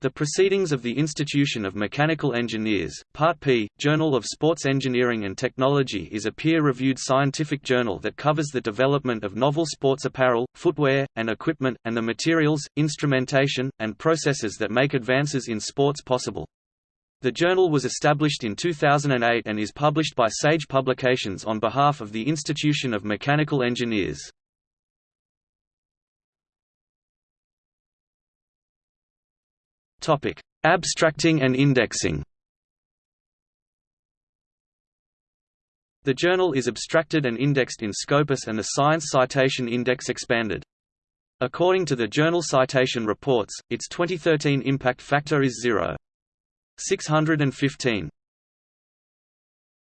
The Proceedings of the Institution of Mechanical Engineers, Part P, Journal of Sports Engineering and Technology is a peer-reviewed scientific journal that covers the development of novel sports apparel, footwear, and equipment, and the materials, instrumentation, and processes that make advances in sports possible. The journal was established in 2008 and is published by Sage Publications on behalf of the Institution of Mechanical Engineers. Topic: Abstracting and indexing. The journal is abstracted and indexed in Scopus and the Science Citation Index expanded. According to the Journal Citation Reports, its 2013 impact factor is 0.615.